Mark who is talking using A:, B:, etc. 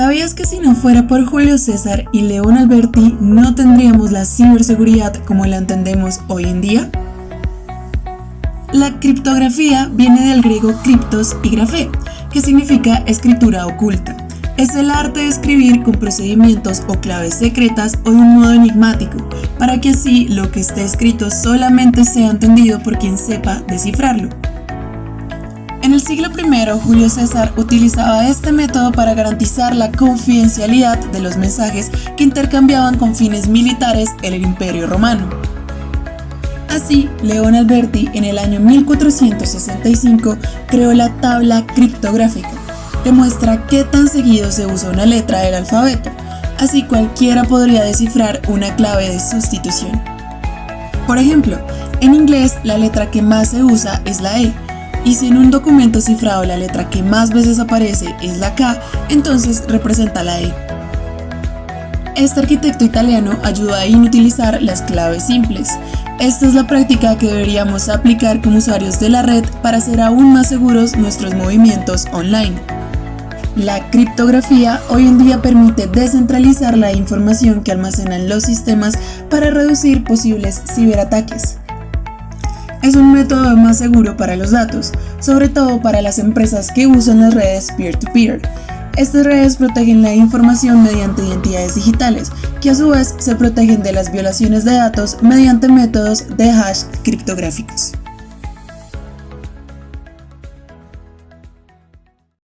A: ¿Sabías que si no fuera por Julio César y León Alberti no tendríamos la ciberseguridad como la entendemos hoy en día? La criptografía viene del griego criptos y grafé, que significa escritura oculta. Es el arte de escribir con procedimientos o claves secretas o de un modo enigmático, para que así lo que esté escrito solamente sea entendido por quien sepa descifrarlo. En el siglo I, Julio César utilizaba este método para garantizar la confidencialidad de los mensajes que intercambiaban con fines militares en el Imperio Romano. Así, León Alberti en el año 1465 creó la tabla criptográfica. Demuestra qué tan seguido se usa una letra del alfabeto, así cualquiera podría descifrar una clave de sustitución. Por ejemplo, en inglés la letra que más se usa es la E, y si en un documento cifrado la letra que más veces aparece es la K, entonces representa la E. Este arquitecto italiano ayuda a inutilizar las claves simples. Esta es la práctica que deberíamos aplicar como usuarios de la red para hacer aún más seguros nuestros movimientos online. La criptografía hoy en día permite descentralizar la información que almacenan los sistemas para reducir posibles ciberataques es un método más seguro para los datos, sobre todo para las empresas que usan las redes peer-to-peer. Estas redes protegen la información mediante identidades digitales, que a su vez se protegen de las violaciones de datos mediante métodos de hash criptográficos.